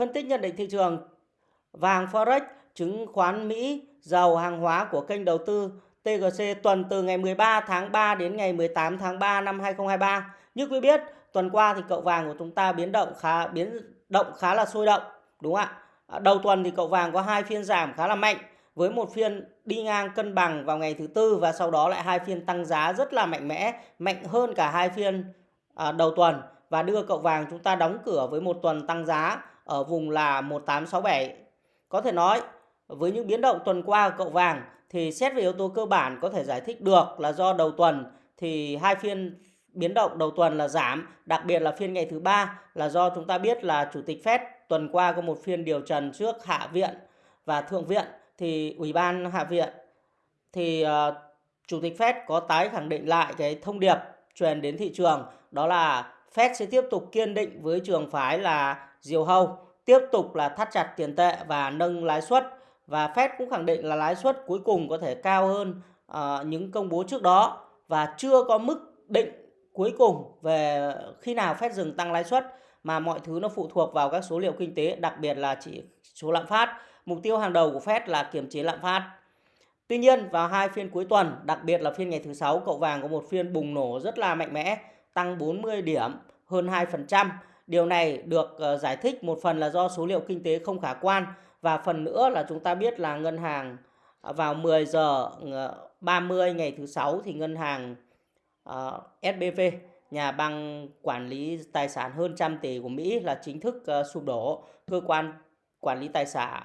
Phân tích nhận định thị trường vàng Forex, chứng khoán Mỹ, dầu hàng hóa của kênh đầu tư TGC tuần từ ngày 13 tháng 3 đến ngày 18 tháng 3 năm 2023. Như quý biết, tuần qua thì cậu vàng của chúng ta biến động khá biến động khá là sôi động, đúng không ạ? À, đầu tuần thì cậu vàng có hai phiên giảm khá là mạnh với một phiên đi ngang cân bằng vào ngày thứ tư và sau đó lại hai phiên tăng giá rất là mạnh mẽ, mạnh hơn cả hai phiên à, đầu tuần và đưa cậu vàng chúng ta đóng cửa với một tuần tăng giá ở vùng là 1867. Có thể nói với những biến động tuần qua của cậu vàng thì xét về yếu tố cơ bản có thể giải thích được là do đầu tuần thì hai phiên biến động đầu tuần là giảm, đặc biệt là phiên ngày thứ ba là do chúng ta biết là chủ tịch Fed tuần qua có một phiên điều trần trước hạ viện và thượng viện thì ủy ban hạ viện thì uh, chủ tịch Fed có tái khẳng định lại cái thông điệp truyền đến thị trường đó là Fed sẽ tiếp tục kiên định với trường phái là diều hâu, tiếp tục là thắt chặt tiền tệ và nâng lãi suất và Fed cũng khẳng định là lãi suất cuối cùng có thể cao hơn uh, những công bố trước đó và chưa có mức định cuối cùng về khi nào Fed dừng tăng lãi suất mà mọi thứ nó phụ thuộc vào các số liệu kinh tế, đặc biệt là chỉ số lạm phát. Mục tiêu hàng đầu của Fed là kiềm chế lạm phát. Tuy nhiên vào hai phiên cuối tuần, đặc biệt là phiên ngày thứ sáu, cậu vàng có một phiên bùng nổ rất là mạnh mẽ, tăng 40 điểm, hơn 2%. Điều này được ờ, giải thích một phần là do số liệu kinh tế không khả quan và phần nữa là chúng ta biết là ngân hàng ờ, vào 10 giờ ờ, 30 ngày thứ sáu thì ngân hàng uh, SBV nhà băng quản lý tài sản hơn trăm tỷ của Mỹ là chính thức uh, sụp đổ. Cơ quan quản lý tài sản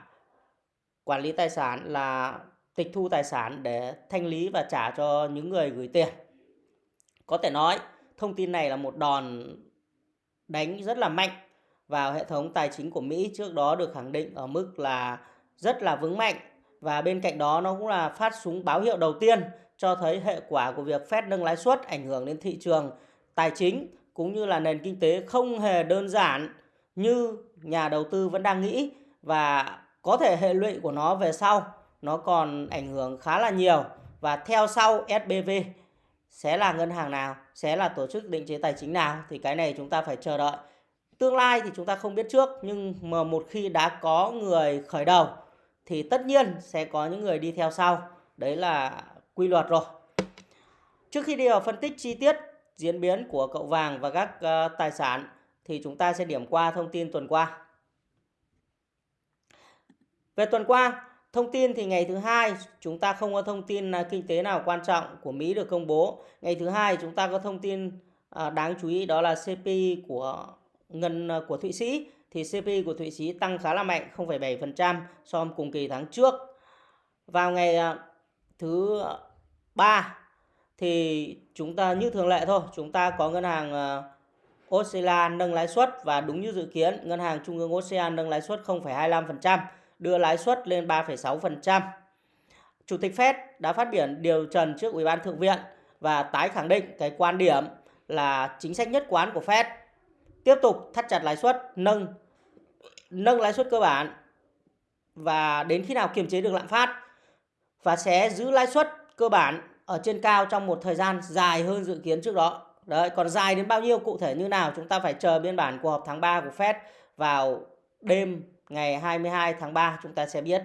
quản lý tài sản là tịch thu tài sản để thanh lý và trả cho những người gửi tiền. Có thể nói thông tin này là một đòn đánh rất là mạnh vào hệ thống tài chính của Mỹ trước đó được khẳng định ở mức là rất là vững mạnh. Và bên cạnh đó, nó cũng là phát súng báo hiệu đầu tiên cho thấy hệ quả của việc Fed nâng lãi suất ảnh hưởng đến thị trường tài chính cũng như là nền kinh tế không hề đơn giản như nhà đầu tư vẫn đang nghĩ. Và có thể hệ lụy của nó về sau, nó còn ảnh hưởng khá là nhiều. Và theo sau SBV sẽ là ngân hàng nào, sẽ là tổ chức định chế tài chính nào thì cái này chúng ta phải chờ đợi. Tương lai thì chúng ta không biết trước nhưng mà một khi đã có người khởi đầu thì tất nhiên sẽ có những người đi theo sau. Đấy là quy luật rồi. Trước khi đi vào phân tích chi tiết diễn biến của cậu vàng và các uh, tài sản thì chúng ta sẽ điểm qua thông tin tuần qua. Về tuần qua, thông tin thì ngày thứ hai chúng ta không có thông tin à, kinh tế nào quan trọng của Mỹ được công bố. Ngày thứ hai chúng ta có thông tin à, đáng chú ý đó là CPI của ngân à, của Thụy Sĩ thì CPI của Thụy Sĩ tăng khá là mạnh 0,7% so với cùng kỳ tháng trước. Vào ngày thứ ba thì chúng ta như thường lệ thôi, chúng ta có ngân hàng Australia nâng lãi suất và đúng như dự kiến, ngân hàng trung ương Australia nâng lãi suất 0,25%, đưa lãi suất lên 3,6%. Chủ tịch Fed đã phát biểu điều trần trước Ủy ban Thượng viện và tái khẳng định cái quan điểm là chính sách nhất quán của Fed tiếp tục thắt chặt lãi suất, nâng nâng lãi suất cơ bản và đến khi nào kiềm chế được lạm phát và sẽ giữ lãi suất cơ bản ở trên cao trong một thời gian dài hơn dự kiến trước đó. Đấy, còn dài đến bao nhiêu cụ thể như nào chúng ta phải chờ biên bản cuộc họp tháng 3 của Fed vào đêm ngày 22 tháng 3 chúng ta sẽ biết.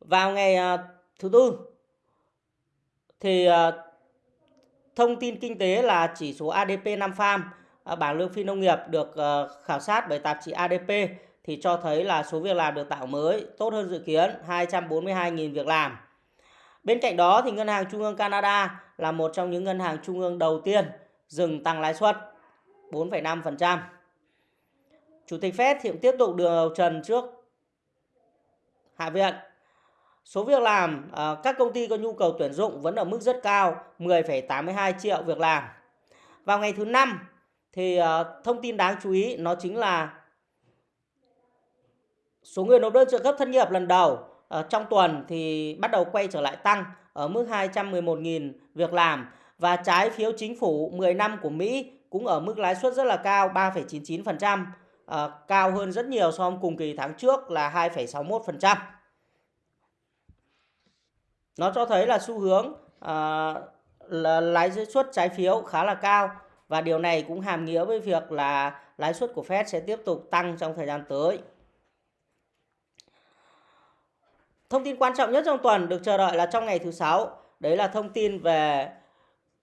Vào ngày à, thứ tư thì à, thông tin kinh tế là chỉ số ADP 5 farm à, bảng lương phi nông nghiệp được khảo sát bởi tạp chí ADP thì cho thấy là số việc làm được tạo mới tốt hơn dự kiến 242.000 việc làm. Bên cạnh đó thì Ngân hàng Trung ương Canada là một trong những ngân hàng trung ương đầu tiên dừng tăng lãi suất 4,5%. Chủ tịch Fed hiện tiếp tục điều trần trước Hạ viện. Số việc làm ờ, các công ty có nhu cầu tuyển dụng vẫn ở mức rất cao, 10,82 triệu việc làm. Vào ngày thứ năm thì ờ, thông tin đáng chú ý nó chính là Số người nộp đơn trợ cấp thất nghiệp lần đầu ờ, trong tuần thì bắt đầu quay trở lại tăng ở mức 211.000 việc làm và trái phiếu chính phủ 10 năm của Mỹ cũng ở mức lãi suất rất là cao 3,99%, uh, cao hơn rất nhiều so với cùng kỳ tháng trước là 2,61%. Nó cho thấy là xu hướng uh, là lãi suất trái phiếu khá là cao và điều này cũng hàm nghĩa với việc là lãi suất của Fed sẽ tiếp tục tăng trong thời gian tới. Thông tin quan trọng nhất trong tuần được chờ đợi là trong ngày thứ sáu, đấy là thông tin về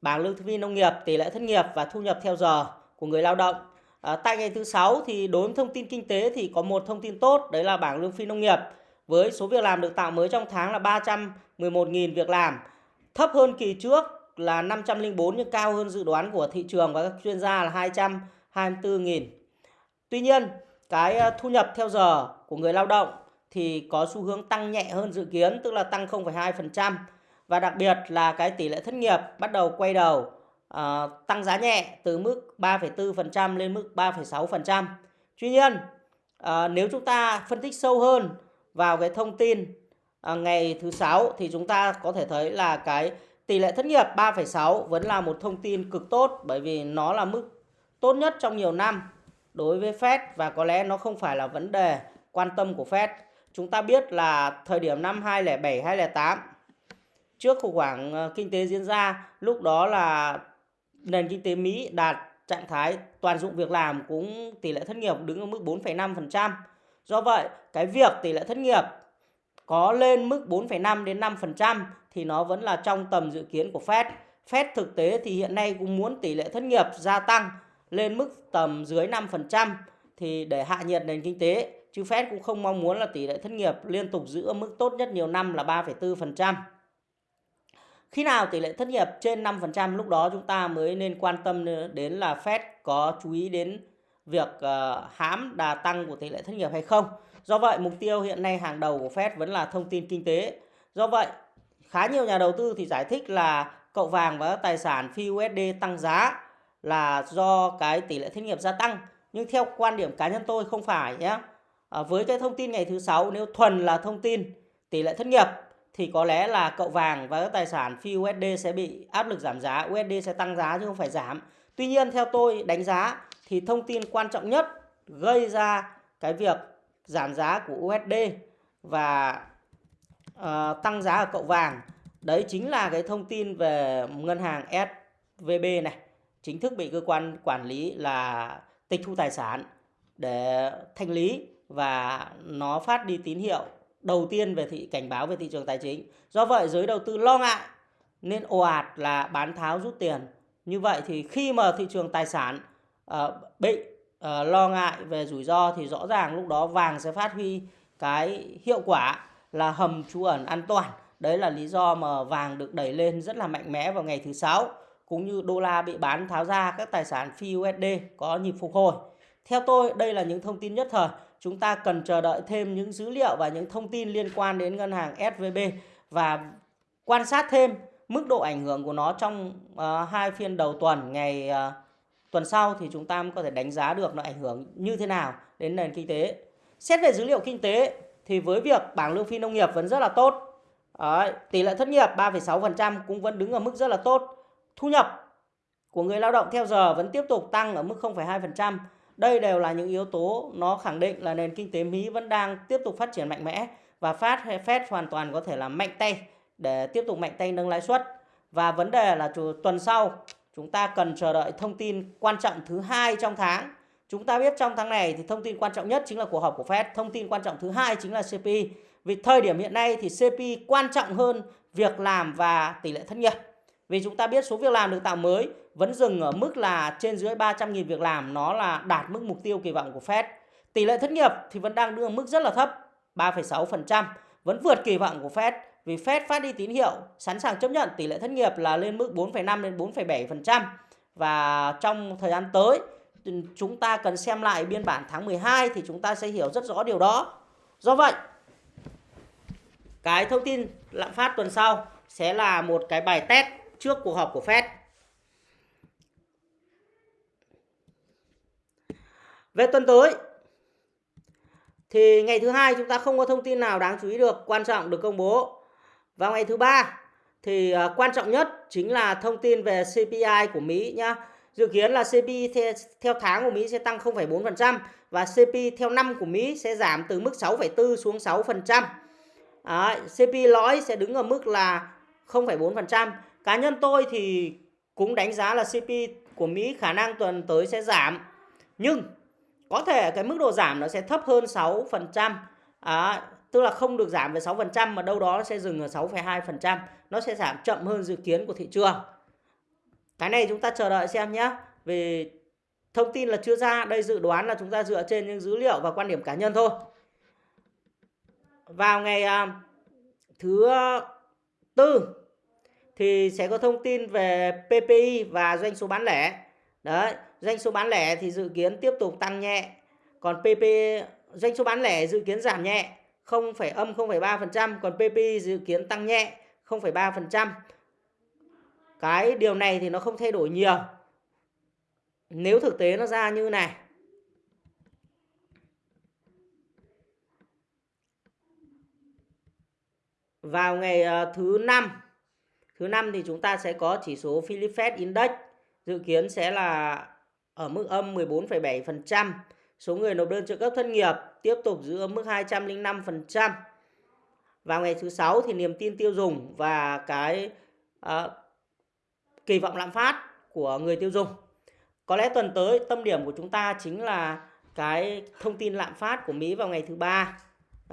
bảng lương thực viên nông nghiệp, tỷ lệ thất nghiệp và thu nhập theo giờ của người lao động. À, tại ngày thứ sáu thì đối với thông tin kinh tế thì có một thông tin tốt, đấy là bảng lương phi nông nghiệp. Với số việc làm được tạo mới trong tháng là 311.000 việc làm, thấp hơn kỳ trước là 504 nhưng cao hơn dự đoán của thị trường và các chuyên gia là 224.000. Tuy nhiên, cái ờ, thu nhập theo giờ của người lao động thì có xu hướng tăng nhẹ hơn dự kiến, tức là tăng 0,2% và đặc biệt là cái tỷ lệ thất nghiệp bắt đầu quay đầu. Ờ, tăng giá nhẹ từ mức 3,4% lên mức 3,6%. Tuy nhiên, à, nếu chúng ta phân tích sâu hơn vào cái thông tin à, ngày thứ sáu thì chúng ta có thể thấy là cái tỷ lệ thất nghiệp 3,6 vẫn là một thông tin cực tốt bởi vì nó là mức tốt nhất trong nhiều năm đối với Fed và có lẽ nó không phải là vấn đề quan tâm của Fed. Chúng ta biết là thời điểm năm 2007 2008 trước khủng hoảng kinh tế diễn ra, lúc đó là nền kinh tế Mỹ đạt trạng thái toàn dụng việc làm cũng tỷ lệ thất nghiệp đứng ở mức 4,5%. Do vậy, cái việc tỷ lệ thất nghiệp có lên mức 4,5 đến 5% thì nó vẫn là trong tầm dự kiến của Fed. Fed thực tế thì hiện nay cũng muốn tỷ lệ thất nghiệp gia tăng lên mức tầm dưới 5% thì để hạ nhiệt nền kinh tế. Chứ Fed cũng không mong muốn là tỷ lệ thất nghiệp liên tục giữ ở mức tốt nhất nhiều năm là 3,4%. Khi nào tỷ lệ thất nghiệp trên 5% lúc đó chúng ta mới nên quan tâm đến là Fed có chú ý đến việc uh, hãm đà tăng của tỷ lệ thất nghiệp hay không. Do vậy mục tiêu hiện nay hàng đầu của Fed vẫn là thông tin kinh tế. Do vậy khá nhiều nhà đầu tư thì giải thích là cậu vàng và các tài sản phi USD tăng giá là do cái tỷ lệ thất nghiệp gia tăng. Nhưng theo quan điểm cá nhân tôi không phải nhé. À, ờ, với cái thông tin ngày thứ sáu nếu thuần là thông tin tỷ lệ thất nghiệp thì có lẽ là cậu vàng và các tài sản phi USD sẽ bị áp lực giảm giá, USD sẽ tăng giá chứ không phải giảm. Tuy nhiên theo tôi đánh giá thì thông tin quan trọng nhất gây ra cái việc giảm giá của USD và uh, tăng giá ở cậu vàng đấy chính là cái thông tin về ngân hàng SVB này chính thức bị cơ quan quản lý là tịch thu tài sản để thanh lý và nó phát đi tín hiệu đầu tiên về thị cảnh báo về thị trường tài chính. Do vậy giới đầu tư lo ngại nên ồ ạt là bán tháo rút tiền. Như vậy thì khi mà thị trường tài sản uh, bị uh, lo ngại về rủi ro thì rõ ràng lúc đó vàng sẽ phát huy cái hiệu quả là hầm trú ẩn an toàn. Đấy là lý do mà vàng được đẩy lên rất là mạnh mẽ vào ngày thứ sáu cũng như đô la bị bán tháo ra các tài sản phi USD có nhịp phục hồi. Theo tôi, đây là những thông tin nhất thời chúng ta cần chờ đợi thêm những dữ liệu và những thông tin liên quan đến ngân hàng SVB và quan sát thêm mức độ ảnh hưởng của nó trong uh, hai phiên đầu tuần ngày uh, tuần sau thì chúng ta mới có thể đánh giá được nó ảnh hưởng như thế nào đến nền kinh tế. Xét về dữ liệu kinh tế thì với việc bảng lương phi nông nghiệp vẫn rất là tốt. Đấy, tỷ lệ thất nghiệp 3,6% cũng vẫn đứng ở mức rất là tốt. Thu nhập của người lao động theo giờ vẫn tiếp tục tăng ở mức 0,2%. Đây đều là những yếu tố nó khẳng định là nền kinh tế Mỹ vẫn đang tiếp tục phát triển mạnh mẽ và phát Fed hoàn toàn có thể là mạnh tay để tiếp tục mạnh tay nâng lãi suất. Và vấn đề là tuần sau chúng ta cần chờ đợi thông tin quan trọng thứ hai trong tháng. Chúng ta biết trong tháng này thì thông tin quan trọng nhất chính là cuộc họp của Fed, thông tin quan trọng thứ hai chính là CPI. Vì thời điểm hiện nay thì CPI quan trọng hơn việc làm và tỷ lệ thất nghiệp. Vì chúng ta biết số việc làm được tạo mới vẫn dừng ở mức là trên dưới 300.000 việc làm, nó là đạt mức mục tiêu kỳ vọng của Fed. Tỷ lệ thất nghiệp thì vẫn đang đưa mức rất là thấp, 3,6%, vẫn vượt kỳ vọng của Fed vì Fed phát đi tín hiệu sẵn sàng chấp nhận tỷ lệ thất nghiệp là lên mức 4,5 đến 4,7% và trong thời gian tới chúng ta cần xem lại biên bản tháng 12 thì chúng ta sẽ hiểu rất rõ điều đó. Do vậy, cái thông tin lạm phát tuần sau sẽ là một cái bài test trước cuộc họp của Fed. Về tuần tới thì ngày thứ hai chúng ta không có thông tin nào đáng chú ý được quan trọng được công bố. Vào ngày thứ ba thì à, quan trọng nhất chính là thông tin về CPI của Mỹ nhá. Dự kiến là CPI theo, theo tháng của Mỹ sẽ tăng 0,4% và CPI theo năm của Mỹ sẽ giảm từ mức 6,4 xuống 6%. Đấy, CPI lõi sẽ đứng ở mức là 0,4%. Cá nhân tôi thì cũng đánh giá là CPI của Mỹ khả năng tuần tới sẽ giảm. Nhưng có thể cái mức độ giảm nó sẽ thấp hơn 6%. À, tức là không được giảm về 6% mà đâu đó nó sẽ dừng ở 6,2%. Nó sẽ giảm chậm hơn dự kiến của thị trường. Cái này chúng ta chờ đợi xem nhé. Vì thông tin là chưa ra, đây dự đoán là chúng ta dựa trên những dữ liệu và quan điểm cá nhân thôi. Vào ngày uh, thứ tư thì sẽ có thông tin về PPI và doanh số bán lẻ. Đấy, doanh số bán lẻ thì dự kiến tiếp tục tăng nhẹ. Còn PP doanh số bán lẻ dự kiến giảm nhẹ, không phải âm 0,3%, còn PPI dự kiến tăng nhẹ 0,3%. Cái điều này thì nó không thay đổi nhiều. Nếu thực tế nó ra như này. Vào ngày ờ, thứ năm Thứ năm thì chúng ta sẽ có chỉ số Philip Fed Index dự kiến sẽ là ở mức âm 14,7%. Số người nộp đơn trợ cấp thất nghiệp tiếp tục giữ ở mức 205%. Vào ngày thứ sáu thì niềm tin tiêu dùng và cái uh, kỳ vọng lạm phát của người tiêu dùng. Có lẽ tuần tới tâm điểm của chúng ta chính là cái thông tin lạm phát của Mỹ vào ngày thứ ba,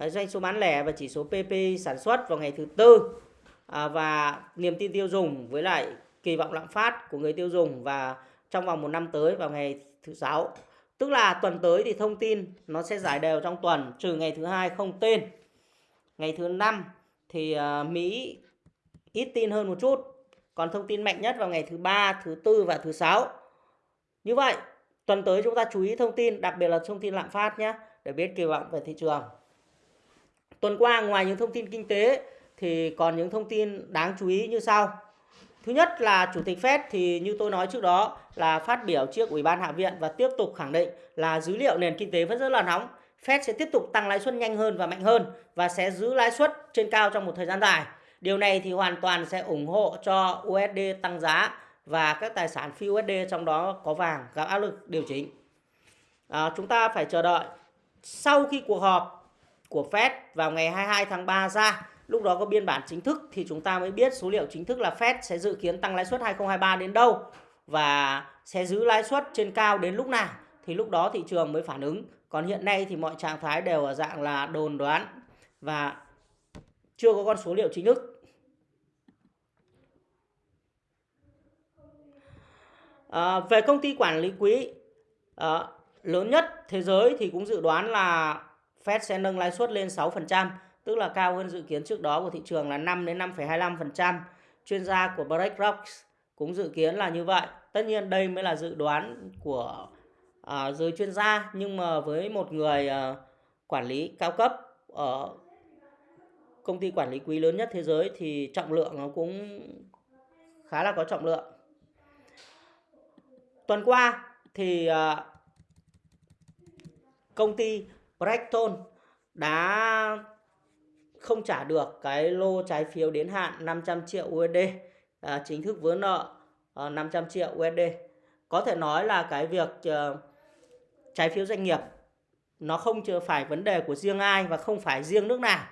doanh số bán lẻ và chỉ số PPI sản xuất vào ngày thứ tư à, và niềm tin tiêu dùng với lại kỳ vọng lạm phát của người tiêu dùng và trong vòng một năm tới vào ngày thứ sáu. Tức là tuần tới thì thông tin nó sẽ giải đều trong tuần trừ ngày thứ hai không tên. Ngày thứ năm thì à, Mỹ ít tin hơn một chút còn thông tin mạnh nhất vào ngày thứ ba thứ tư và thứ sáu. Như vậy tuần tới chúng ta chú ý thông tin đặc biệt là thông tin lạm phát nhé để biết kỳ vọng về thị trường. Tuần qua ngoài những thông tin kinh tế thì còn những thông tin đáng chú ý như sau. Thứ nhất là Chủ tịch Fed thì như tôi nói trước đó là phát biểu trước Ủy ban Hạ viện và tiếp tục khẳng định là dữ liệu nền kinh tế vẫn rất là nóng. Fed sẽ tiếp tục tăng lãi suất nhanh hơn và mạnh hơn và sẽ giữ lãi suất trên cao trong một thời gian dài. Điều này thì hoàn toàn sẽ ủng hộ cho USD tăng giá và các tài sản phi USD trong đó có vàng gặp áp lực điều chỉnh. À, chúng ta phải chờ đợi sau khi cuộc họp của Fed vào ngày 22 tháng 3 ra lúc đó có biên bản chính thức thì chúng ta mới biết số liệu chính thức là Fed sẽ dự kiến tăng lãi suất 2023 đến đâu và sẽ giữ lãi suất trên cao đến lúc nào thì lúc đó thị trường mới phản ứng. Còn hiện nay thì mọi trạng thái đều ở dạng là đồn đoán và chưa có con số liệu chính thức. À, về công ty quản lý quỹ à, lớn nhất thế giới thì cũng dự đoán là Fed sẽ nâng lãi suất lên 6% tức là cao hơn dự kiến trước đó của thị trường là 5 đến 5,25%. Chuyên gia của BlackRock cũng dự kiến là như vậy. Tất nhiên đây mới là dự đoán của à, giới chuyên gia nhưng mà với một người à, quản lý cao cấp ở công ty quản lý quý lớn nhất thế giới thì trọng lượng nó cũng khá là có trọng lượng. Tuần qua thì à, công ty Blackstone đã không trả được cái lô trái phiếu đến hạn 500 triệu USD à, chính thức vướng nợ ờ, à, 500 triệu USD có thể nói là cái việc uh, trái phiếu doanh nghiệp nó không chưa phải vấn đề của riêng ai và không phải riêng nước nào.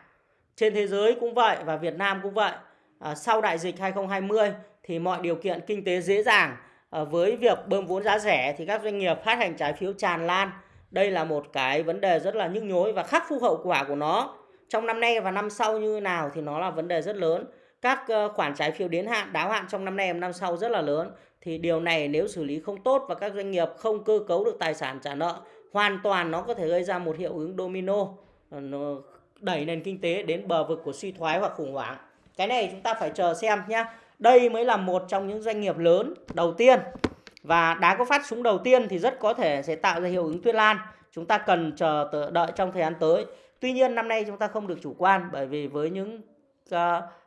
Trên thế giới cũng vậy và Việt Nam cũng vậy. À, sau đại dịch 2020 thì mọi điều kiện kinh tế dễ dàng à, với việc bơm vốn giá rẻ thì các doanh nghiệp phát hành trái phiếu tràn lan. Đây là một cái vấn đề rất là nhức nhối và khắc phục hậu quả của nó trong năm nay và năm sau như nào thì nó là vấn đề rất lớn. Các ờ, khoản trái phiếu đến hạn, đáo hạn trong năm nay và năm sau rất là lớn. Thì điều này nếu xử lý không tốt và các doanh nghiệp không cơ cấu được tài sản trả nợ, hoàn toàn nó có thể gây ra một hiệu ứng domino ờ, nó đẩy nền kinh tế đến bờ vực của suy thoái hoặc khủng hoảng. Cái này chúng ta phải chờ xem nhé đây mới là một trong những doanh nghiệp lớn đầu tiên. Và đá có phát súng đầu tiên thì rất có thể sẽ tạo ra hiệu ứng tuyết lan. Chúng ta cần chờ đợi trong thời gian tới. Tuy nhiên năm nay chúng ta không được chủ quan bởi vì với những uh,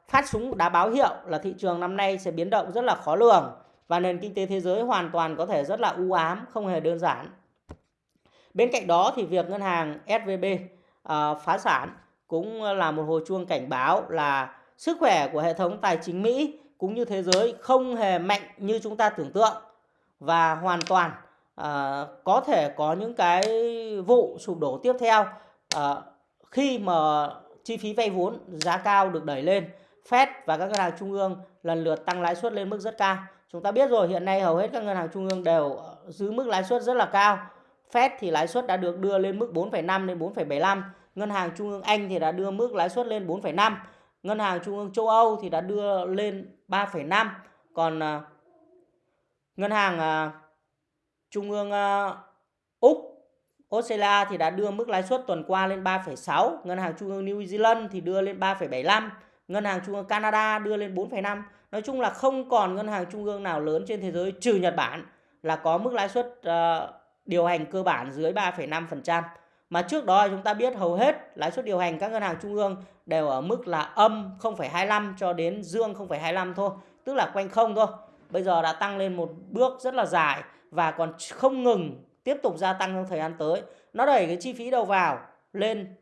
phát súng đã báo hiệu là thị trường năm nay sẽ biến động rất là khó lường và nền kinh tế thế giới hoàn toàn có thể rất là u ám, không hề đơn giản. Bên cạnh đó thì việc ngân hàng SVB uh, ờ, phá sản cũng là một hồi chuông cảnh báo là sức khỏe của hệ thống tài chính Mỹ cũng như thế giới không hề mạnh như chúng ta tưởng tượng và hoàn toàn uh, có thể có những cái vụ sụp đổ tiếp theo uh, khi mà chi phí vay vốn giá cao được đẩy lên Fed và các ngân hàng trung ương lần lượt tăng lãi suất lên mức rất cao chúng ta biết rồi hiện nay hầu hết các ngân hàng trung ương đều giữ mức lãi suất rất là cao Fed thì lãi suất đã được đưa lên mức 4,5 đến 4,75. Ngân hàng Trung ương Anh thì đã đưa mức lãi suất lên 4,5. Ngân hàng Trung ương châu Âu thì đã đưa lên 3,5. Còn à, Ngân hàng à, Trung ương à, Australia thì đã đưa mức lãi suất tuần qua lên 3,6, Ngân hàng Trung ương New Zealand thì đưa lên 3,75, Ngân hàng Trung ương Canada đưa lên 4,5. Nói chung là không còn ngân hàng trung ương nào lớn trên thế giới trừ Nhật Bản là có mức lãi suất uh, điều hành cơ bản dưới 3,5%. Mà trước đó chúng ta biết hầu hết lãi suất điều hành các ngân hàng trung ương đều ở mức là âm 0,25 cho đến dương 0,25 thôi, tức là quanh không thôi. Bây giờ đã tăng lên một bước rất là dài và còn không ngừng tiếp tục gia tăng trong thời gian tới. Nó đẩy cái chi phí đầu vào lên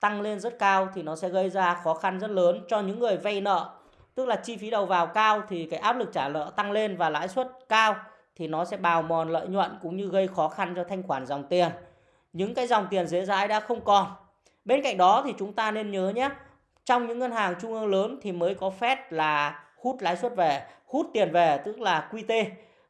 tăng lên rất cao thì nó sẽ gây ra khó khăn rất lớn cho những người vay nợ. Tức là chi phí đầu vào cao thì cái áp lực trả nợ tăng lên và lãi suất cao thì nó sẽ bào mòn lợi nhuận cũng như gây khó khăn cho thanh khoản dòng tiền. Những cái dòng tiền dễ dãi đã không còn. Bên cạnh đó thì chúng ta nên nhớ nhé, trong những ngân hàng trung ương lớn thì mới có Fed là hút lãi suất về, hút tiền về tức là QT.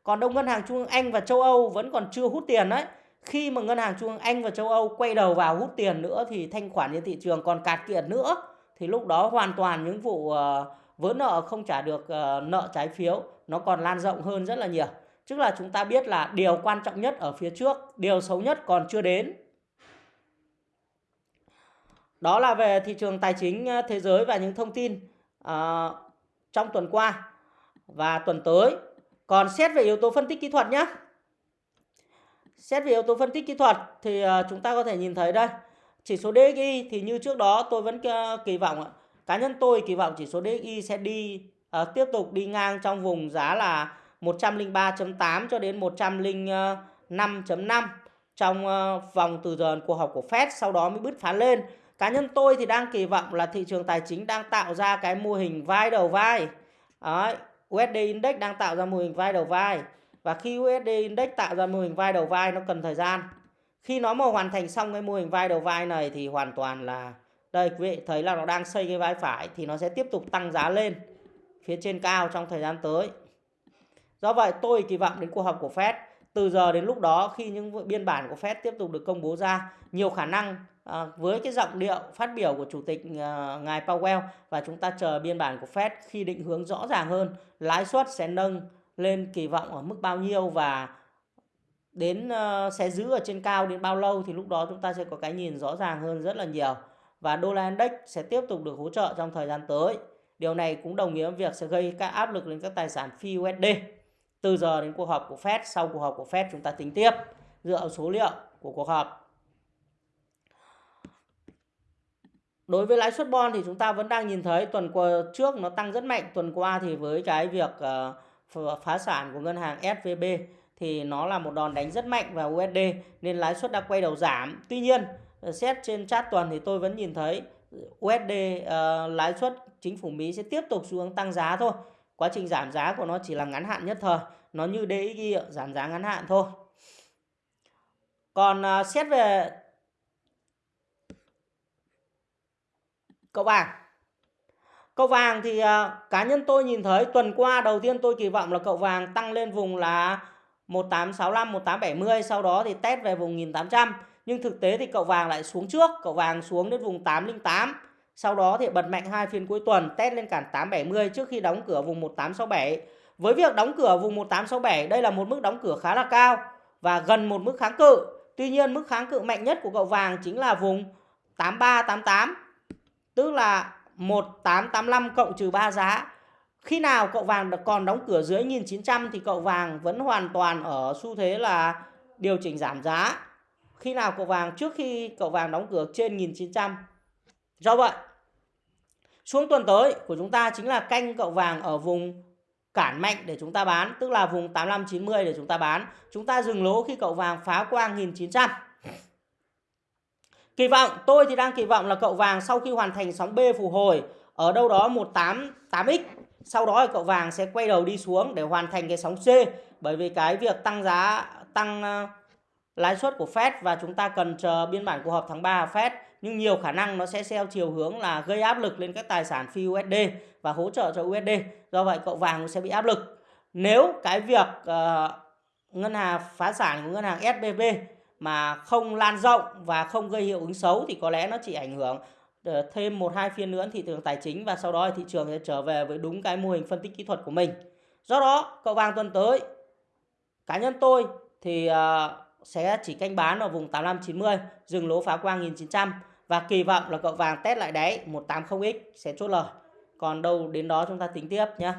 Còn đông ngân hàng trung ương Anh và châu Âu vẫn còn chưa hút tiền đấy. Khi mà ngân hàng trung ương Anh và châu Âu quay đầu vào hút tiền nữa thì thanh khoản trên thị trường còn cạt kiệt nữa thì lúc đó hoàn toàn những vụ ờ, vỡ nợ không trả được ờ, nợ trái phiếu nó còn lan rộng hơn rất là nhiều. Tức là chúng ta biết là điều quan trọng nhất ở phía trước, điều xấu nhất còn chưa đến. Đó là về thị trường tài chính ờ, thế giới và những thông tin uh, trong tuần qua và tuần tới. Còn xét về yếu tố phân tích kỹ thuật nhé. Xét về yếu tố phân tích kỹ thuật thì à, chúng ta có thể nhìn thấy đây. Chỉ số DXY thì như trước đó tôi vẫn à, kỳ vọng cá nhân tôi kỳ vọng chỉ số DXY sẽ đi uh, tiếp tục đi ngang trong vùng giá là 103.8 cho đến 105.5 trong uh, vòng từ giờ cuộc họp của Fed sau đó mới bứt phá lên. Cá nhân tôi thì đang kỳ vọng là thị trường tài chính đang tạo ra cái mô hình vai đầu vai. Đấy, USD Index đang tạo ra mô hình vai đầu vai. Và khi USD Index tạo ra mô hình vai đầu vai, nó cần thời gian. Khi nó mà hoàn thành xong cái mô hình vai đầu vai này thì hoàn toàn là, đây, quý vị thấy là nó đang xây cái vai phải thì nó sẽ tiếp tục tăng giá lên phía trên cao trong thời gian tới. Do vậy, tôi kỳ vọng đến cuộc họp của Fed từ giờ đến lúc đó, khi những biên bản của Fed tiếp tục được công bố ra, nhiều khả năng à, với cái giọng điệu phát biểu của chủ tịch à, ngài Powell và chúng ta chờ biên bản của Fed khi định hướng rõ ràng hơn lãi suất sẽ nâng lên kỳ vọng ở mức bao nhiêu và đến uh, sẽ giữ ở trên cao đến bao lâu thì lúc đó chúng ta sẽ có cái nhìn rõ ràng hơn rất là nhiều. Và đô la index sẽ tiếp tục được hỗ trợ trong thời gian tới. Điều này cũng đồng nghĩa với việc sẽ gây các áp lực lên các tài sản phi USD từ giờ đến cuộc họp của Fed sau cuộc họp của Fed chúng ta tính tiếp dựa vào số liệu của cuộc họp. Đối với lãi suất bond thì chúng ta vẫn đang nhìn thấy tuần qua trước nó tăng rất mạnh tuần qua thì với cái việc ờ, phá sản của ngân hàng SVB thì nó là một đòn đánh rất mạnh vào USD nên lãi suất đã quay đầu giảm. Tuy nhiên ờ, xét trên chart tuần thì tôi vẫn nhìn thấy USD uh, ờ, lãi suất chính phủ Mỹ sẽ tiếp tục xu hướng tăng giá thôi. Quá trình giảm giá của nó chỉ là ngắn hạn nhất thời nó như DXY giảm giá ngắn hạn thôi. Còn uh, xét về cậu vàng cậu vàng thì uh, cá nhân tôi nhìn thấy tuần qua đầu tiên tôi kỳ vọng là cậu vàng tăng lên vùng là 1865 1870 sau đó thì test về vùng 1800 nhưng thực tế thì cậu vàng lại xuống trước cậu vàng xuống đến vùng 808 sau đó thì bật mạnh hai phiên cuối tuần test lên cản 870 trước khi đóng cửa vùng 1867. Với việc đóng cửa vùng 1867 đây là một mức đóng cửa khá là cao và gần một mức kháng cự. Tuy nhiên mức kháng cự mạnh nhất của cậu vàng chính là vùng 8388 tức là 1885 cộng trừ 3 giá. Khi nào cậu vàng còn đóng cửa dưới 1900 thì cậu vàng vẫn hoàn toàn ở xu thế là điều chỉnh giảm giá. Khi nào cậu vàng trước khi cậu vàng đóng cửa trên 1900 Do vậy, xuống tuần tới của chúng ta chính là canh cậu vàng ở vùng cản mạnh để chúng ta bán, tức là vùng 8590 để chúng ta bán. Chúng ta dừng lỗ khi cậu vàng phá qua 1900. Kỳ vọng, tôi thì đang kỳ vọng là cậu vàng sau khi hoàn thành sóng B phục hồi ở đâu đó 188x, sau đó thì cậu vàng sẽ quay đầu đi xuống để hoàn thành cái sóng C bởi vì cái việc tăng giá tăng ờ, lãi suất của Fed và chúng ta cần chờ biên bản cuộc họp tháng 3 Fed nhưng nhiều khả năng nó sẽ theo chiều hướng là gây áp lực lên các tài sản phi USD và hỗ trợ cho USD. Do vậy cậu vàng sẽ bị áp lực. Nếu cái việc uh, ngân hàng phá sản của ngân hàng SBB mà không lan rộng và không gây hiệu ứng xấu thì có lẽ nó chỉ ảnh hưởng ờ, thêm một hai phiên nữa thị trường tài chính và sau đó thị trường sẽ trở về với đúng cái mô hình phân tích kỹ thuật của mình. Do đó, cậu vàng tuần tới cá nhân tôi thì ờ, sẽ chỉ canh bán ở vùng 8590, dừng lỗ phá qua 1900 và kỳ vọng là cậu vàng test lại đáy 180x sẽ chốt lời. Còn đâu đến đó chúng ta tính tiếp nhé.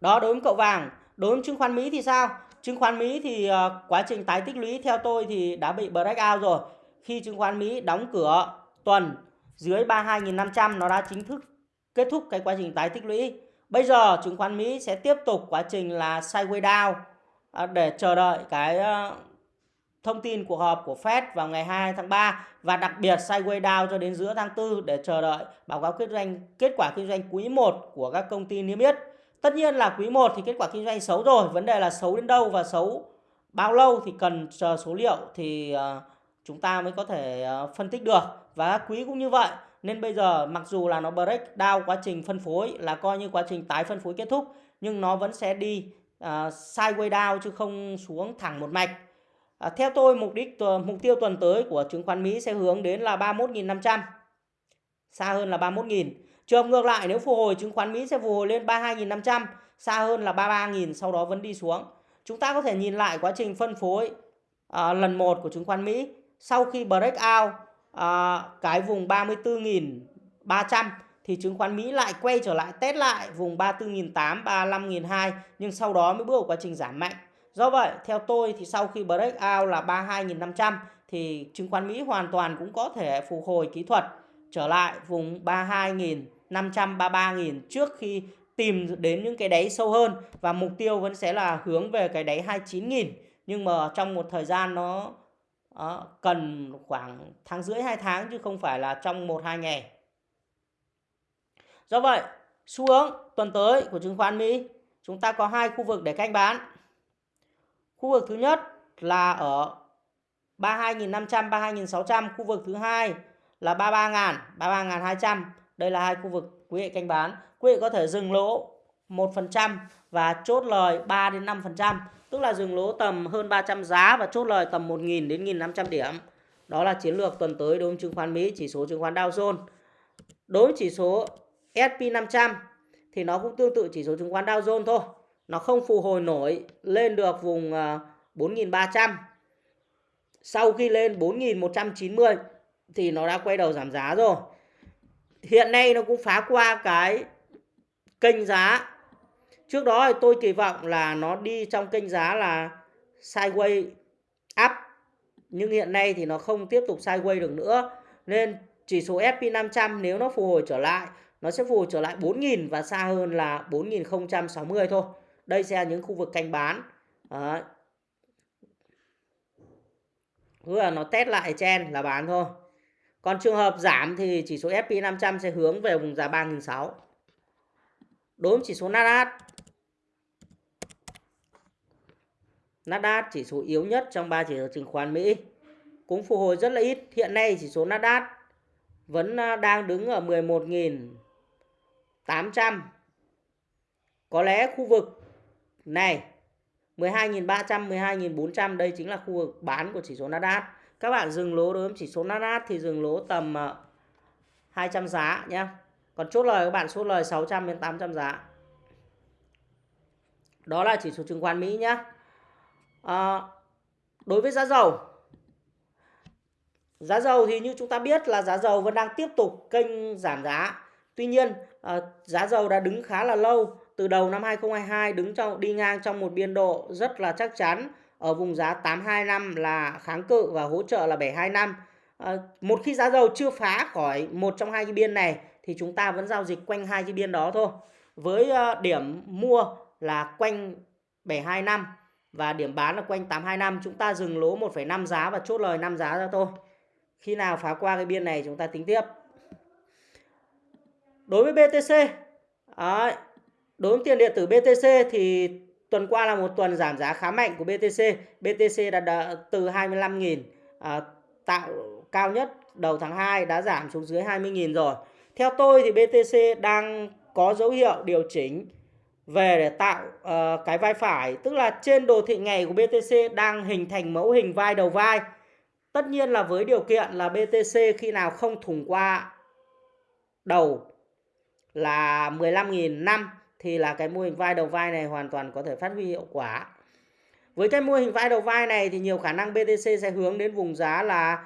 Đó đối với cậu vàng, đối với chứng khoán Mỹ thì sao? Chứng khoán Mỹ thì uh, quá trình tái tích lũy theo tôi thì đã bị breakout rồi. Khi chứng khoán Mỹ đóng cửa tuần dưới 32.500 nó đã chính thức kết thúc cái quá trình tái tích lũy. Bây giờ chứng khoán Mỹ sẽ tiếp tục quá trình là sideways down ờ, để chờ đợi cái uh, thông tin cuộc họp của Fed vào ngày 2 tháng 3 và đặc biệt sideways down cho đến giữa tháng 4 để chờ đợi báo cáo kinh doanh kết quả kinh doanh quý 1 của các công ty niêm yết. Tất nhiên là quý 1 thì kết quả kinh doanh xấu rồi, vấn đề là xấu đến đâu và xấu bao lâu thì cần chờ số liệu thì ờ, chúng ta mới có thể ờ, phân tích được và quý cũng như vậy. Nên bây giờ mặc dù là nó break down quá trình phân phối là coi như quá trình tái phân phối kết thúc nhưng nó vẫn sẽ đi uh, sideways down chứ không xuống thẳng một mạch. À, theo tôi mục đích mục tiêu tuần tới của chứng khoán Mỹ sẽ hướng đến là 31.500 xa hơn là 31.000 Trường ngược lại nếu phục hồi chứng khoán Mỹ sẽ phục hồi lên 32.500, xa hơn là 33.000 sau đó vẫn đi xuống. Chúng ta có thể nhìn lại quá trình phân phối à, lần 1 của chứng khoán Mỹ sau khi break out à, cái vùng 34.300 thì chứng khoán Mỹ lại quay trở lại test lại vùng 34.800, 35.200 nhưng sau đó mới bước vào quá trình giảm mạnh. Do vậy, theo tôi thì sau khi break out là 32.500 thì chứng khoán Mỹ hoàn toàn cũng có thể phục hồi kỹ thuật trở lại vùng 32.000 533.000 trước khi tìm đến những cái đáy sâu hơn và mục tiêu vẫn sẽ là hướng về cái đáy 29.000 nhưng mà trong một thời gian nó đó, cần khoảng tháng rưỡi 2 tháng chứ không phải là trong 1 2 ngày. Do vậy, xu hướng tuần tới của chứng khoán Mỹ chúng ta có hai khu vực để canh bán. Khu vực thứ nhất là ở 32.500 32.600, khu vực thứ hai là 33.000 33.200 đây là hai khu vực quý vị canh bán. Quý vị có thể dừng lỗ 1% và chốt lời 3 đến 5%, tức là dừng lỗ tầm hơn 300 giá và chốt lời tầm 1.000 đến 1.500 điểm. Đó là chiến lược tuần tới đối với chứng khoán Mỹ, chỉ số chứng khoán Dow Jones. Đối với chỉ số S&P 500 thì nó cũng tương tự chỉ số chứng khoán Dow Jones thôi. Nó không phục hồi nổi lên được vùng ờ, 4.300. Sau khi lên 4.190 thì nó đã quay đầu giảm giá rồi hiện nay nó cũng phá qua cái kênh giá. Trước đó thì tôi kỳ vọng là nó đi trong kênh giá là sideways up. Nhưng hiện nay thì nó không tiếp tục sideways được nữa. Nên chỉ số S&P 500 nếu nó phục hồi trở lại, nó sẽ phục hồi trở lại 4.000 và xa hơn là 4.060 thôi. Đây sẽ là những khu vực canh bán. Đấy. là nó test lại trên là bán thôi còn trường hợp giảm thì chỉ số S&P 500 sẽ hướng về vùng giá 3.600. Đối với chỉ số Nasdaq Nasdaq chỉ số yếu nhất trong ba chỉ số chứng khoán Mỹ cũng phục hồi rất là ít. Hiện nay chỉ số Nasdaq vẫn à, đang đứng ở 11.800. Có lẽ khu vực này 12.300, 12.400 đây chính là khu vực bán của chỉ số Nasdaq các bạn dừng lỗ đối với chỉ số Nasdaq thì dừng lỗ tầm ờ, 200 giá nhé còn chốt lời các bạn chốt lời 600 đến 800 giá. Đó là chỉ số chứng khoán Mỹ nhé à, ờ, đối với giá dầu. Giá dầu thì như chúng ta biết là giá dầu vẫn đang tiếp tục kênh giảm giá. Tuy nhiên à, giá dầu đã đứng khá là lâu từ đầu năm 2022 đứng trong đi ngang trong một biên độ rất là chắc chắn ở vùng giá 825 là kháng cự và hỗ trợ là 725. À, ờ, một khi giá dầu chưa phá khỏi một trong hai cái biên này thì chúng ta vẫn giao dịch quanh hai cái biên đó thôi. Với ờ, điểm mua là quanh 725 và điểm bán là quanh 825 chúng ta dừng lỗ 1,5 giá và chốt lời 5 giá ra thôi. Khi nào phá qua cái biên này chúng ta tính tiếp. Đối với BTC, à, đối với tiền điện tử BTC thì Tuần qua là một tuần giảm giá khá mạnh của BTC. BTC đã, đã từ 25.000 à, tạo cao nhất đầu tháng 2 đã giảm xuống dưới 20.000 rồi. Theo tôi thì BTC đang có dấu hiệu điều chỉnh về để tạo uh, cái vai phải tức là trên đồ thị ngày của BTC đang hình thành mẫu hình vai đầu vai tất nhiên là với điều kiện là BTC khi nào không thủng qua đầu là 15.000 năm thì là cái mô hình vai đầu vai này hoàn toàn có thể phát huy hiệu quả. Với cái mô hình vai đầu vai này thì nhiều khả năng BTC sẽ hướng đến vùng giá là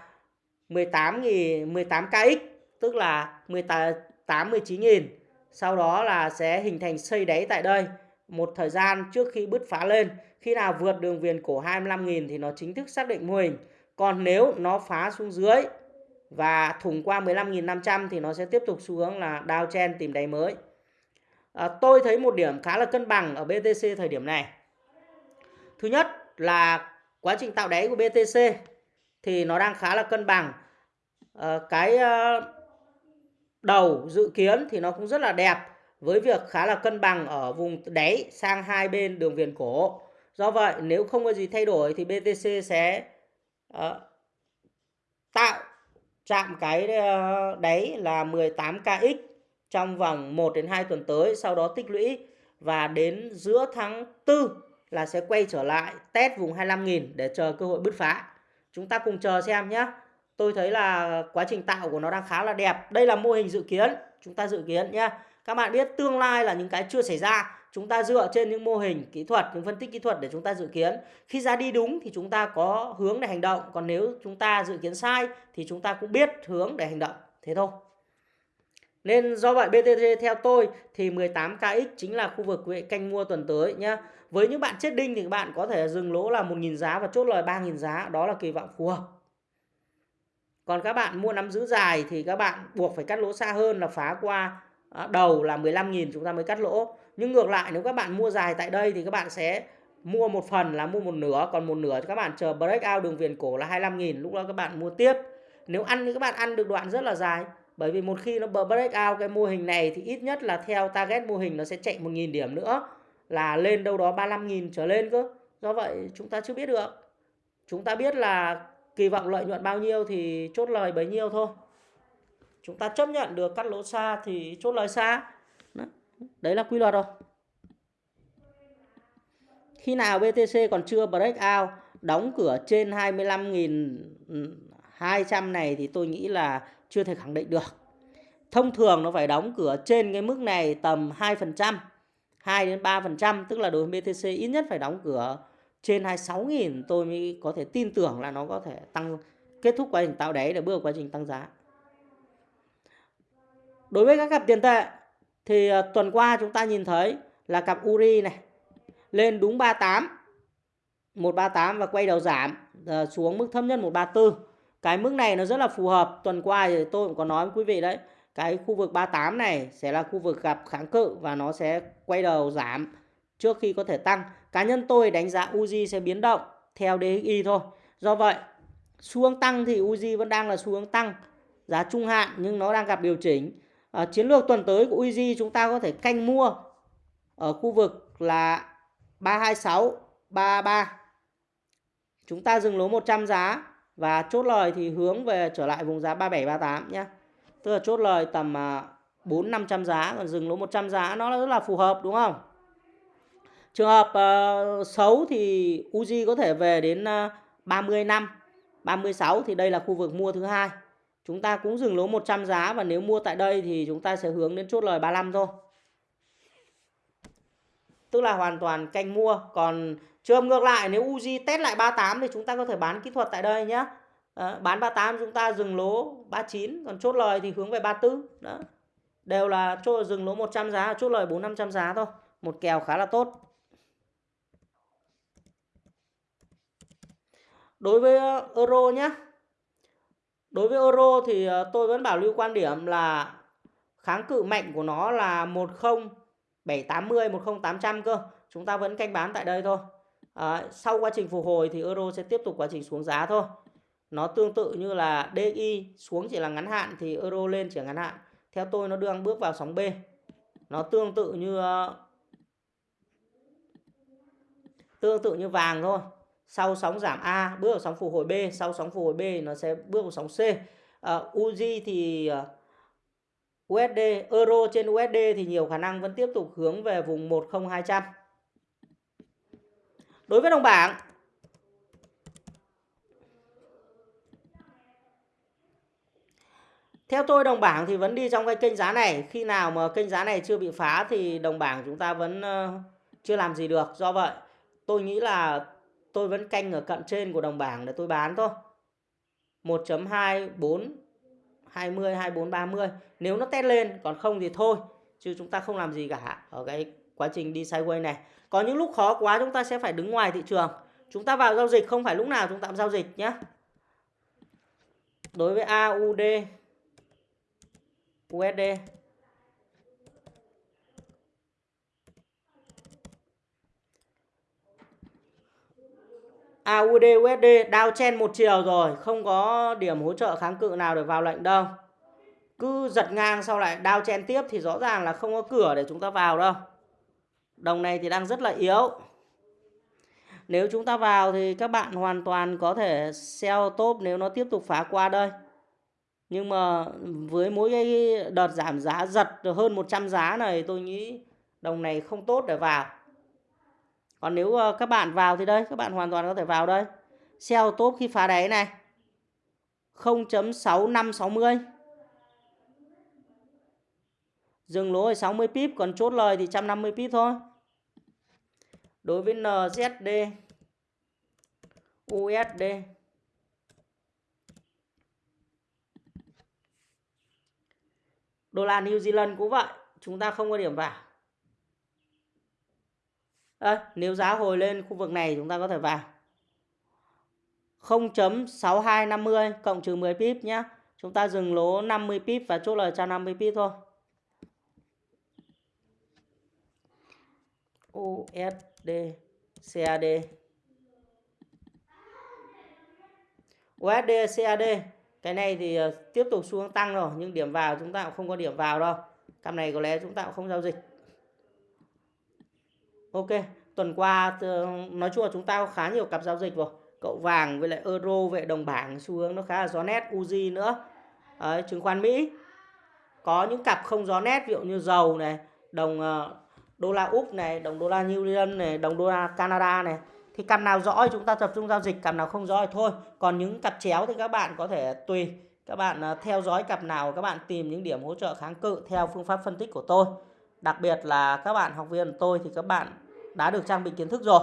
18.000 18kx tức là 18 19.000 sau đó là sẽ hình thành xây đáy tại đây, một thời gian trước khi bứt phá lên. Khi nào vượt đường viền cổ 25.000 thì nó chính thức xác định mô hình. Còn nếu nó phá xuống dưới và thủng qua 15.500 thì nó sẽ tiếp tục xu hướng là downtrend tìm đáy mới à, tôi thấy một điểm khá là cân bằng ở BTC thời điểm này. Thứ nhất là quá trình tạo đáy của BTC thì nó đang khá là cân bằng. À, cái à, đầu dự kiến thì nó cũng rất là đẹp với việc khá là cân bằng ở vùng đáy sang hai bên đường viền cổ. Do vậy nếu không có gì thay đổi thì BTC sẽ à, tạo chạm cái đáy là 18kx trong vòng 1 đến 2 tuần tới, sau đó tích lũy và đến giữa tháng 4 là sẽ quay trở lại test vùng 25.000 để chờ cơ hội bứt phá. Chúng ta cùng chờ xem nhé tôi thấy là quá trình tạo của nó đang khá là đẹp. Đây là mô hình dự kiến. Chúng ta dự kiến nhé các bạn biết tương lai là những cái chưa xảy ra. Chúng ta dựa trên những mô hình kỹ thuật những phân tích kỹ thuật để chúng ta dự kiến. Khi ra đi đúng thì chúng ta có hướng để hành động. Còn nếu chúng ta dự kiến sai thì chúng ta cũng biết hướng để hành động. Thế thôi nên do vậy BTT theo tôi thì 18KX chính là khu vực canh mua tuần tới nhé. Với những bạn chết đinh thì các bạn có thể dừng lỗ là 1.000 giá và chốt lời 3.000 giá. Đó là kỳ vọng phù hợp còn các bạn mua nắm giữ dài thì các bạn buộc phải cắt lỗ xa hơn là phá qua à, đầu là 15.000 chúng ta mới cắt lỗ nhưng ngược lại, nếu các bạn mua dài tại đây thì các bạn sẽ mua một phần là mua một nửa, còn một nửa các bạn chờ breakout đường viền cổ là 25.000 lúc đó các bạn mua tiếp nếu ăn thì các bạn ăn được đoạn rất là dài bởi vì một khi nó break out cái mô hình này thì ít nhất là theo target mô hình nó sẽ chạy 1.000 điểm nữa. Là lên đâu đó 35.000 trở lên cơ. Do vậy chúng ta chưa biết được. Chúng ta biết là kỳ vọng lợi nhuận bao nhiêu thì chốt lời bấy nhiêu thôi. Chúng ta chấp nhận được cắt lỗ xa thì chốt lời xa. Đấy là quy luật rồi. Khi nào BTC còn chưa break out, đóng cửa trên 25.200 này thì tôi nghĩ là chưa thể khẳng định được thông thường nó phải đóng cửa trên cái mức này tầm 2% 2 đến 3% tức là đối với BTC ít nhất phải đóng cửa trên 26.000 tôi mới có thể tin tưởng là nó có thể tăng, kết thúc quá trình tạo đáy để bước vào quá trình tăng giá. Đối với các cặp tiền tệ thì à, tuần qua chúng ta nhìn thấy là cặp URI này lên đúng 38 138 và quay đầu giảm à, xuống mức thấp nhất 134. Cái mức này nó rất là phù hợp. Tuần qua thì tôi cũng có nói với quý vị đấy. Cái khu vực 38 này sẽ là khu vực gặp kháng cự và nó sẽ quay đầu giảm trước khi có thể tăng. Cá nhân tôi đánh giá Uzi sẽ biến động theo DXY thôi. Do vậy, xu hướng tăng thì Uzi vẫn đang là xu hướng tăng giá trung hạn nhưng nó đang gặp điều chỉnh. À, chiến lược tuần tới của Uzi chúng ta có thể canh mua ở khu vực là 326, 33. Chúng ta dừng lỗ 100 giá và chốt lời thì hướng về trở lại vùng giá 37 38 nhé. Tức là chốt lời tầm à, 4 500 giá còn dừng lỗ 100 giá nó rất là phù hợp đúng không? Trường hợp uh, xấu thì Uzi có thể về đến à, uh, 30 năm. 36 thì đây là khu vực mua thứ hai. Chúng ta cũng dừng lỗ 100 giá và nếu mua tại đây thì chúng ta sẽ hướng đến chốt lời 35 thôi. Tức là hoàn toàn canh mua. Còn trường ngược lại nếu Uzi test lại 38 thì chúng ta có thể bán kỹ thuật tại đây nhé. À, bán 38 chúng ta dừng lỗ 39 còn chốt lời thì hướng về 34 đó đều là chốt dừng lỗ 100 giá chốt lời 4 500 giá thôi một kèo khá là tốt đối với ờ, euro nhé đối với euro thì ờ, tôi vẫn bảo lưu quan điểm là kháng cự mạnh của nó là 10 10780 10800 cơ. Chúng ta vẫn canh bán tại đây thôi. À, sau quá trình phục hồi thì euro sẽ tiếp tục quá trình xuống giá thôi. Nó tương tự như là DI xuống chỉ là ngắn hạn thì euro lên chỉ là ngắn hạn. Theo tôi nó đang bước vào sóng B. Nó tương tự như ờ, tương tự như vàng thôi. Sau sóng giảm A bước vào sóng phục hồi B. Sau sóng phục hồi B nó sẽ bước vào sóng C. Ờ, uh, Uzi thì uh, USD, euro trên USD thì nhiều khả năng vẫn tiếp tục hướng về vùng 10200. Đối với đồng bảng Theo tôi đồng bảng thì vẫn đi trong cái kênh giá này. Khi nào mà kênh giá này chưa bị phá thì đồng bảng chúng ta vẫn ờ, chưa làm gì được. Do vậy tôi nghĩ là tôi vẫn canh ở cận trên của đồng bảng để tôi bán thôi. 1.24 20 24 30. Nếu nó test lên, còn không thì thôi. Chứ chúng ta không làm gì cả ở cái quá trình đi sideways này. Có những lúc khó quá, chúng ta sẽ phải đứng ngoài thị trường. Chúng ta vào giao dịch, không phải lúc nào chúng ta cũng giao dịch nhé. Đối với AUD USD AUD USD đao chen một chiều rồi, không có điểm hỗ trợ kháng cự nào để vào lệnh đâu cứ giật ngang sau lại đao chen tiếp thì rõ ràng là không có cửa để chúng ta vào đâu. Đồng này thì đang rất là yếu. Nếu chúng ta vào thì các bạn hoàn toàn có thể sell top nếu nó tiếp tục phá qua đây. Nhưng mà với mỗi cái đợt giảm giá giật hơn 100 giá này, tôi nghĩ đồng này không tốt để vào. Còn nếu ờ, các bạn vào thì đây, các bạn hoàn toàn có thể vào đây. Sell top khi phá đáy này. 0.6560 dừng lỗ ở 60 pip còn chốt lời thì 150 pip thôi đối với NZD USD Đô la New Zealand cũng vậy, chúng ta không có điểm vào. À, nếu giá hồi lên khu vực này chúng ta có thể vào. 0.6250 cộng trừ 10 pip nhé. Chúng ta dừng lỗ 50 pip và chốt lời 150 pip thôi. USD CAD USD CAD cái này thì ờ, tiếp tục xu hướng tăng rồi nhưng điểm vào chúng ta cũng không có điểm vào đâu. Cặp này có lẽ chúng ta cũng không giao dịch. Ok tuần qua ờ, nói chung là chúng ta có khá nhiều cặp giao dịch rồi. Cậu vàng với lại euro về đồng bảng xu hướng nó khá là gió nét uzi nữa. Đấy, chứng khoán mỹ. Có những cặp không gió nét ví dụ như dầu này đồng ờ, đô la úc này, đồng đô la new zealand này, đồng đô la canada này, thì cặp nào rõ chúng ta tập trung giao dịch, cặp nào không rõ thì thôi. Còn những cặp chéo thì các bạn có thể tùy, các bạn à, theo dõi cặp nào, các bạn tìm những điểm hỗ trợ kháng cự theo phương pháp phân tích của tôi. Đặc biệt là các bạn học viên của tôi thì các bạn đã được trang bị kiến thức rồi,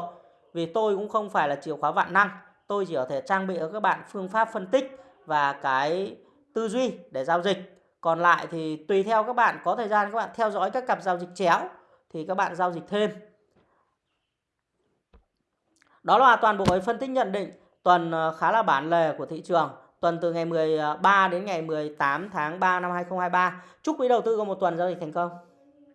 vì tôi cũng không phải là chìa khóa vạn năng. Tôi chỉ có thể trang bị cho các bạn phương pháp phân tích và cái tư duy để giao dịch. Còn lại thì tùy theo các bạn, có thời gian các bạn theo dõi các cặp giao dịch chéo thì các bạn giao dịch thêm đó là toàn bộ phân tích nhận định tuần ờ, khá là bản lề của thị trường. Tuần từ ngày 13 ờ, đến ngày 18 tháng 3 năm 2023. Chúc quý đầu tư có một tuần giao dịch thành công.